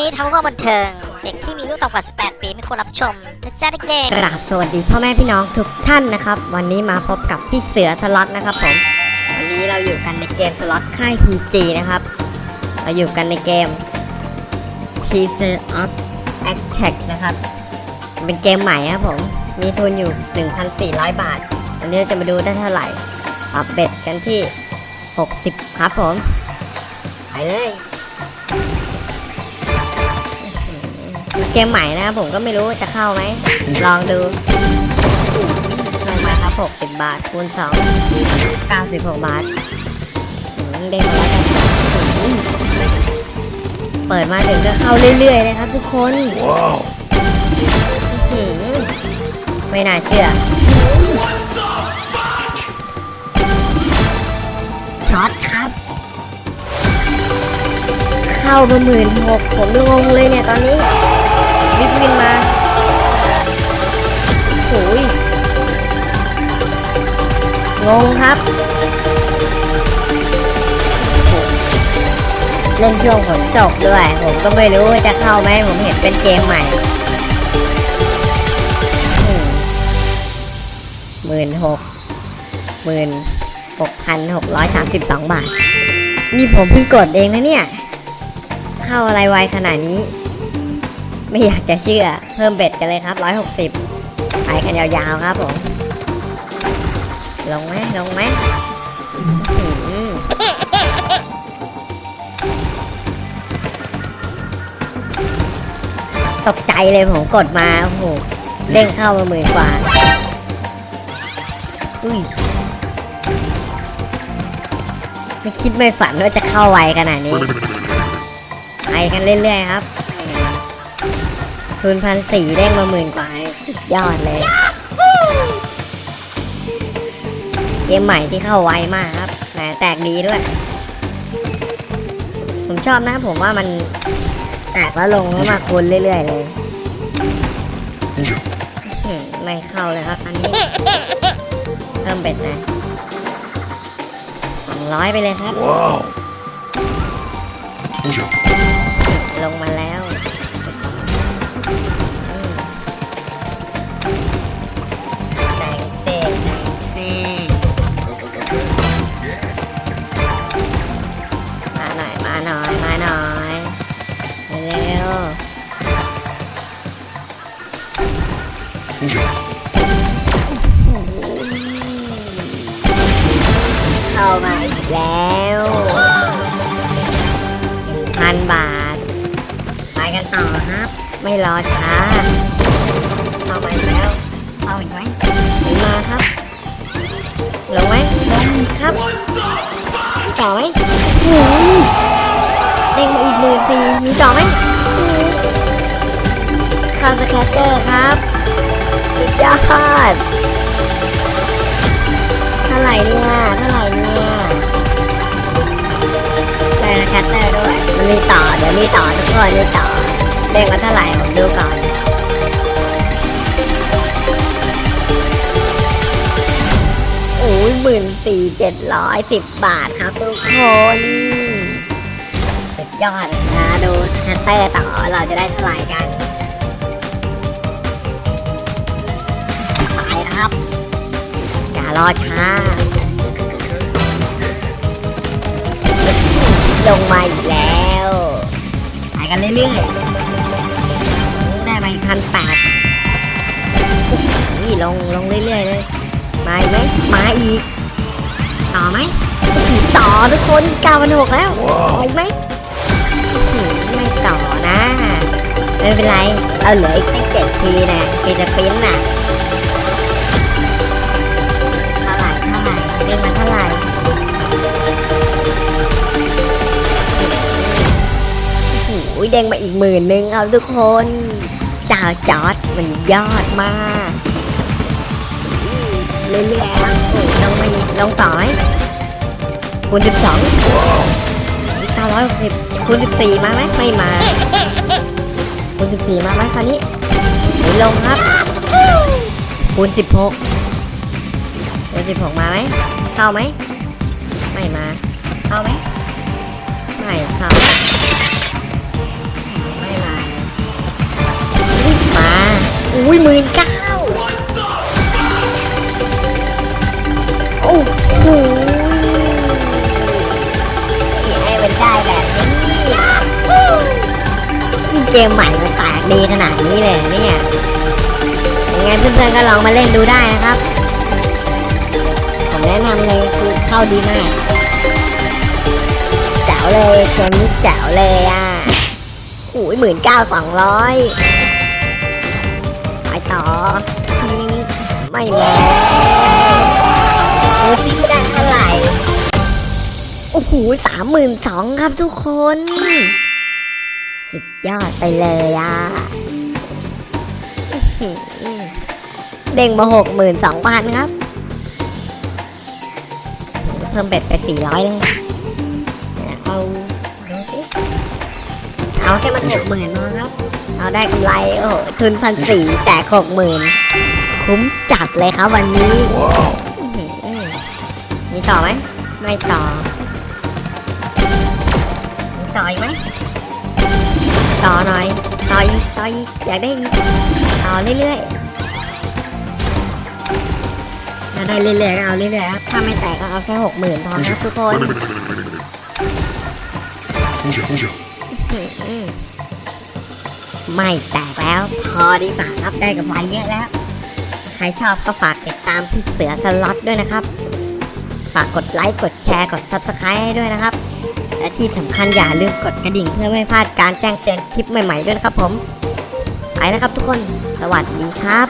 นี้ทำเพื่อบันเทิง เด็กที่มีอายุต่ำกว่า 18 ปีไม่ควรรับชมนะจ๊ะเด็กๆกราบสวัสดีพ่อแม่พี่น้องทุกท่านนะครับ วันนี้มาพบกับพี่เสือสล็อตนะครับผม วันนี้เราอยู่กันในเกมสล็อตค่าย PG นะครับ เราอยู่กันในเกม Teaser of Attack นะครับ เป็นเกมใหม่ครับผม มีทุนอยู่ 1,400 บาท วันนี้เราจะมาดูได้เท่าไหร่ปรับเบ็ดกันที่ 60 ครับผม ไปเลย เกมใหม่นะครับผมก็ไม่รู้จะเข้าไหม ลองดูลงมาครับ 60 บาท คูณ 2 96 บาทอืมเด้งมาแล้วกันอืมเปิดมาถึงก็เข้าเรื่อยๆเลยครับทุกคนอื้อหือไม่น่าเชื่อช็อตครับ เข้ามาหมื่นหกผมงงเลยเนี่ยตอนนี้ วิกวินมาโอ้ยงงครับ เล่นช่วงฝนตกด้วย ผมก็ไม่รู้จะเข้าไหมผมเห็นเป็นเกมใหม่หมื่นหกหมื่นหกพันหกร้อยสามสิบสองบาท นี่ผมเพิ่งกดเองนะเนี่ย เข้าอะไรไวขนาดนี้ ไม่อยากจะเชื่อ เพิ่มเบ็ดกันเลยครับ 160ไปกันยาวๆครับผม ลงไหมลงไหมตกใจเลยผมกดมา โอ้โห เด้งเข้ามาหมื่นกว่า อุ้ย ไม่คิดไม่ฝันว่าจะเข้าไวขนาดนี้ ไปกันเรื่อยๆครับ ทุนพันสี่ได้มาหมื่นกว่าสุดยอดเลย เกมใหม่ที่เข้าไวมากครับแหมแตกดีด้วย ผมชอบนะผมว่ามันแตกแล้วลงแล้วมาคูณเรื่อยๆเลยอืมไม่เข้าเลยครับอันนี้เพิ่มเบ็ดนะสองร้อยไปเลยครับ ลงมาแล้ว เร็วเข้ามาอีกแล้วพันบาท ไปกันต่อครับ ไม่รอช้าเข้ามาอีกแล้วเข้าอีกไหมถึงมาครับลงไหมลงอีครับต่อไหมโอ้ยเด้งมาอีกหมื่นสี่มีต่อไหม คาสแคตเตอร์ครับสุดยอดเท่าไหร่เนี่ยเท่าไหร่เนี่ยได้นะแคตเตอร์ด้วยมันมีต่อเดี๋ยวมีต่อทุกคนมีต่อเด้งมาเท่าไหร่ผมดูก่อนโอ้ยหมื่นสี่เจ็ดร้อยสิบบาทครับทุกคนสุดยอดนะดูแคตเตอร์ต่อเราจะได้เท่าไหร่กัน ครับ อย่ารอช้า ลงมาอีกแล้วไปกันเรื่อยๆ ได้ไปพันแปดนี่ลงลงเรื่อยๆเลยมาอีกไหมมาอีก ต่อไหมต่อทุกคนเก้าพันหกแล้วต่ออีกไหมไม่ต่อนะ ไม่เป็นไร เอาเหลืออีกแค่เจ็ดทีนะฟีจะปิ้นน่ะ อ้โหเด้งมาอีกหมื่นนึงเอาทุกคนจ่าจอดมันยอดมากเรื่อยๆลงมาอีกลงต่อไหมคูณสิบสองเก้าร้อยหกสิบคูณสิบสี่มาไหมไม่มาคูณสิบสี่มาไหมคราวนี้หลงครับคูณสิบหกคูณสิบหกมาไหมเข้าไหมไม่มาเข้าไหม อุ้ยหมื่นเก้าโอ้โหให้มันได้แบบนี้มีเกมใหม่มาแตกดีขนาดนี้เลยเนี่ยยังไงเพื่อนๆก็ลองมาเล่นดูได้นะครับ ผมแนะนำเลยคือเข้าดีมากแจ๋วเลยเกมนี้แจ๋วเลยอะอุ้ยหมื่นเก้าสองร้อย ไปต่อยิงไม่แรงดูซิได้เท่าไหร่ โอ้โหสามหมื่นสองครับทุกคน สุดยอดไปเลยอะเด้งมาหกหมื่นสองพันครับ เพิ่มเบ็ดไปสี่ร้อยเลย เอาดูสิเอาแค่มันหกหมื่นพอครับ เราได้กำไรโอ้โหทุนพันสี่แต่หกหมื่นคุ้มจัดเลยครับวันนี้ มีต่อไหมไม่ต่อ มีต่ออีกไหมต่อหน่อย ต่ออีกต่ออีกอยากได้อีกต่อเรื่อยๆจะได้เรื่อยๆก็เอาเรื่อยๆครับถ้าไม่แตกก็เอาแค่หกหมื่นพอครับทุกคน ไม่แตกแล้ว พอดีกว่าครับได้กับไรเยอะแล้ว ใครชอบก็ฝากติดตามพี่เสือสล็อตด้วยนะครับ ฝากกดไลค์กดแชร์กด Subscribe ให้ด้วยนะครับ และที่สำคัญอย่าลืมกดกระดิ่งเพื่อไม่พลาดการแจ้งเตือนคลิปใหม่ๆด้วยนะครับผม ไปแล้วครับทุกคน สวัสดีครับ